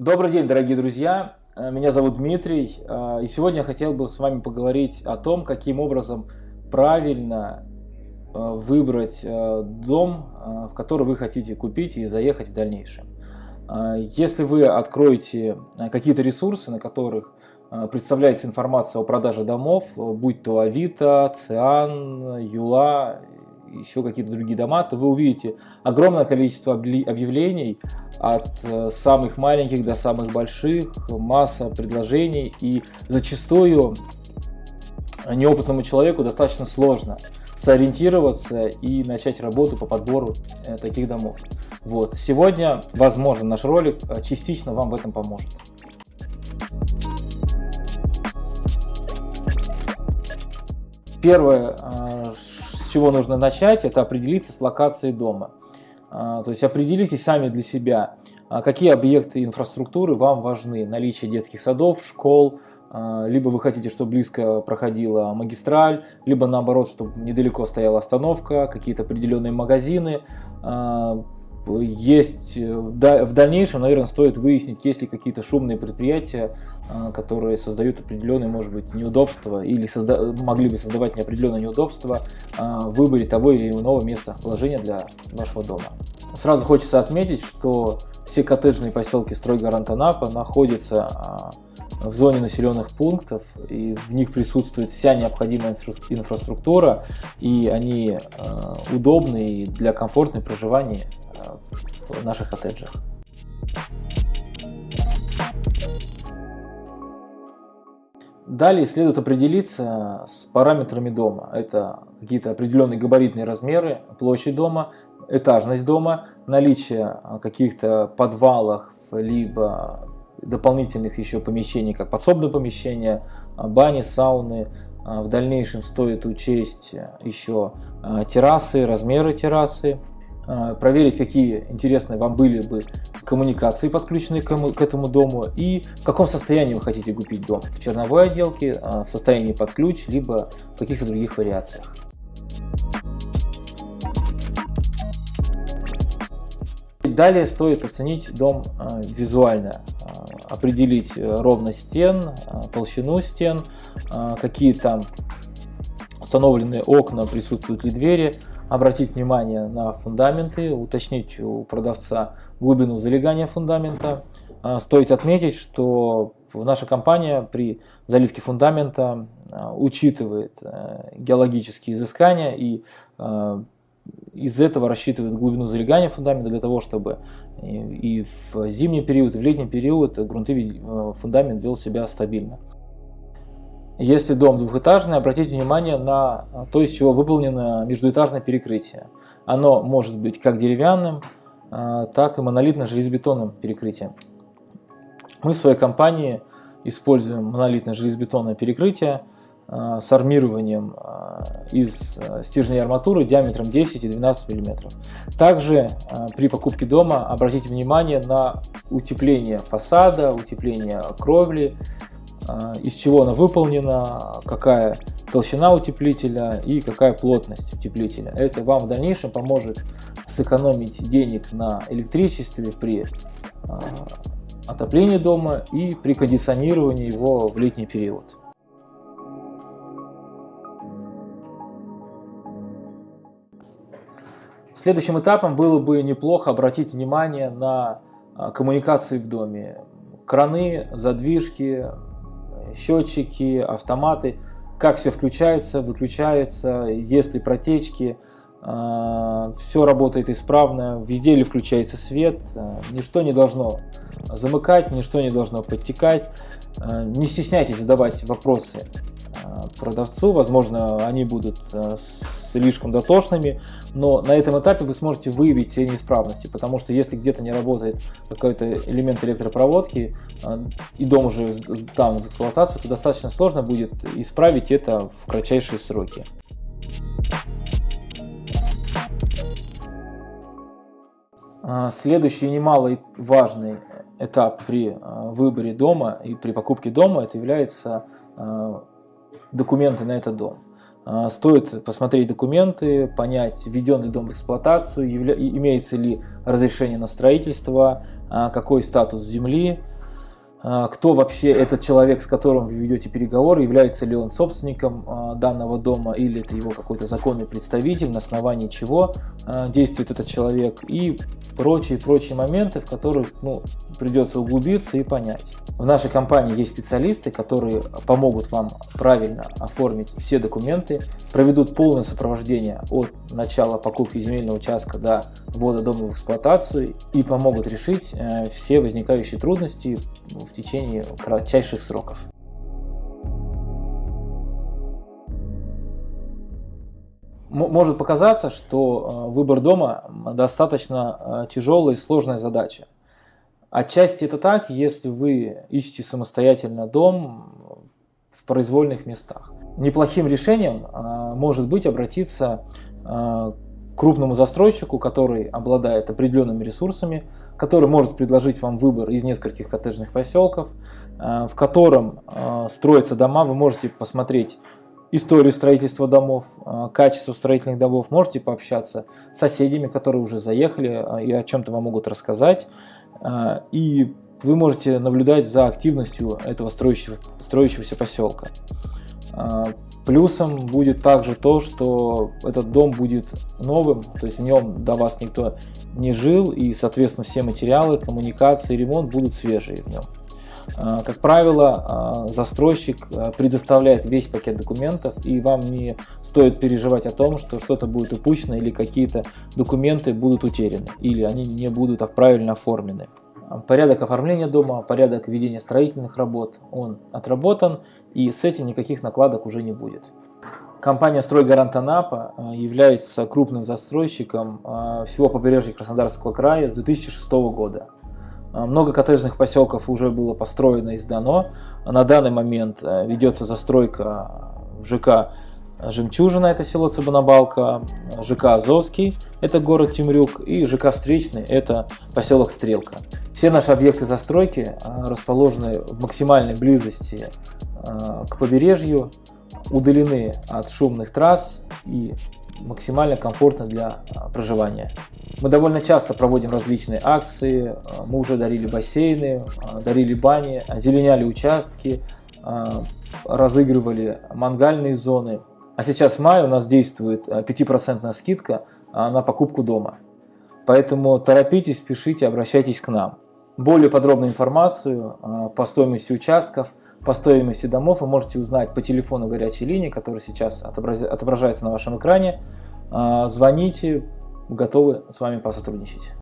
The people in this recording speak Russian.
Добрый день, дорогие друзья! Э, меня зовут Дмитрий, э, и сегодня я хотел бы с вами поговорить о том, каким образом правильно э, выбрать дом, в который вы хотите купить и заехать в дальнейшем. Если вы откроете какие-то ресурсы, на которых представляется информация о продаже домов, будь то Авито, Циан, Юла еще какие-то другие дома, то вы увидите огромное количество объявлений от э, самых маленьких до самых больших, масса предложений и зачастую неопытному человеку достаточно сложно сориентироваться и начать работу по подбору э, таких домов. Вот. Сегодня, возможно, наш ролик э, частично вам в этом поможет. Первое, чего нужно начать, это определиться с локацией дома. А, то есть определитесь сами для себя, а, какие объекты инфраструктуры вам важны. Наличие детских садов, школ, а, либо вы хотите, чтобы близко проходила магистраль, либо наоборот, чтобы недалеко стояла остановка, какие-то определенные магазины, есть э, в дальнейшем, наверное, стоит выяснить, есть ли какие-то шумные предприятия, а, которые создают определенные, может быть, неудобства или созда могли бы создавать неопределенные неудобства а, в выборе того или иного места вложения для вашего дома. Сразу хочется отметить, что все коттеджные поселки Стройгарант Анапа находятся а, в зоне населенных пунктов, и в них присутствует вся необходимая инфраструктура, и они удобны для комфортного проживания в наших коттеджах. Далее следует определиться с параметрами дома. Это какие-то определенные габаритные размеры, площадь дома, этажность дома, наличие каких-то подвалов, либо дополнительных еще помещений, как подсобные помещения, бани, сауны. В дальнейшем стоит учесть еще террасы, размеры террасы, а, проверить, какие интересные вам были бы коммуникации, подключенные к этому дому, и в каком состоянии вы хотите купить дом. В черновой отделке, а, в состоянии под ключ, либо в каких-то других вариациях. Далее стоит оценить дом а, визуально, определить ровность стен, толщину стен, какие там установлены окна, присутствуют ли двери, обратить внимание на фундаменты, уточнить у продавца глубину залегания фундамента. А, стоит отметить, что наша компания при заливке фундамента а, учитывает э, геологические изыскания и а, из этого рассчитывает глубину залегания фундамента для того, чтобы и в зимний период, и в летний период грунтовый э, фундамент вел себя стабильно. Если дом двухэтажный, обратите внимание на то, из чего выполнено междуэтажное перекрытие. Оно может быть как деревянным, а, так и монолитно-железобетонным перекрытием. Мы в своей компании используем монолитно-железобетонное перекрытие с армированием а, из стержней арматуры диаметром 10 и 12 мм. Также при покупке дома обратите внимание на утепление фасада, утепление кровли, из чего она выполнена, какая толщина утеплителя и какая плотность утеплителя. Это вам в дальнейшем поможет сэкономить денег на электричестве при отоплении дома и при кондиционировании его в летний период. Следующим этапом было бы неплохо обратить внимание на а, коммуникации в доме. Краны, задвижки, счетчики, автоматы, как все включается, выключается, есть ли протечки, а, все работает исправно, везде ли включается свет, а, ничто не должно замыкать, ничто не должно подтекать. Не стесняйтесь задавать вопросы продавцу, возможно, они будут слишком дотошными, но на этом этапе вы сможете выявить все неисправности, потому что если где-то не работает какой-то элемент электропроводки, а, и дом уже там в эксплуатацию, то достаточно сложно будет исправить это в кратчайшие сроки. А, следующий немалый важный этап при а, выборе дома и при покупке дома это является документы на этот дом. А, стоит посмотреть документы, понять, введен ли дом в эксплуатацию, имеется ли разрешение на строительство, а, какой статус земли, кто вообще этот человек, с которым вы ведете переговоры, является ли он собственником а, данного дома или это его какой-то законный представитель, на основании чего а, действует этот человек и прочие-прочие моменты, в которых ну, придется углубиться и понять. В нашей компании есть специалисты, которые помогут вам правильно оформить все документы, проведут полное сопровождение от начала покупки земельного участка до ввода дома в эксплуатацию и помогут решить э, все возникающие трудности в течение кратчайших сроков. может показаться, что э, выбор дома достаточно э, тяжелая и сложная задача. Отчасти это так, если вы ищете самостоятельно дом в произвольных местах. Неплохим решением э, может быть обратиться к крупному застройщику, который обладает определенными ресурсами, который может предложить вам выбор из нескольких коттеджных поселков, в котором строятся дома. Вы можете посмотреть историю строительства домов, а, качество строительных домов, можете пообщаться с соседями, которые уже заехали и о чем-то вам могут рассказать. И вы можете наблюдать за активностью этого строящего, строящегося поселка. Плюсом будет также то, что этот дом будет новым, то есть в нем до вас никто не жил, и, соответственно, все материалы, коммуникации, ремонт будут свежие в нем. А, как правило, а, застройщик а, предоставляет весь пакет документов, и вам не стоит переживать о том, что что-то будет упущено или какие-то документы будут утеряны, или они не будут правильно оформлены. Порядок оформления дома, порядок ведения строительных работ, он отработан, и с этим никаких накладок уже не будет. Компания «Стройгарант Анапа» является крупным застройщиком всего побережья Краснодарского края с 2006 года. А, много коттеджных поселков уже было построено и сдано. На данный момент э, ведется застройка в ЖК Жемчужина, это село Цыбанабалка, ЖК Азовский, это город Темрюк, и ЖК Встречный, это поселок Стрелка. Все наши объекты застройки а, расположены в максимальной близости а, к побережью, удалены от шумных трасс и максимально комфортно для проживания. Мы довольно часто проводим различные акции, мы уже дарили бассейны, дарили бани, озеленяли участки, разыгрывали мангальные зоны. А сейчас в мае у нас действует 5% скидка на покупку дома. Поэтому торопитесь, спешите, обращайтесь к нам. Более подробную информацию по стоимости участков, по стоимости домов вы можете узнать по телефону горячей линии, который сейчас отображается на вашем экране. Звоните, готовы с вами посотрудничать.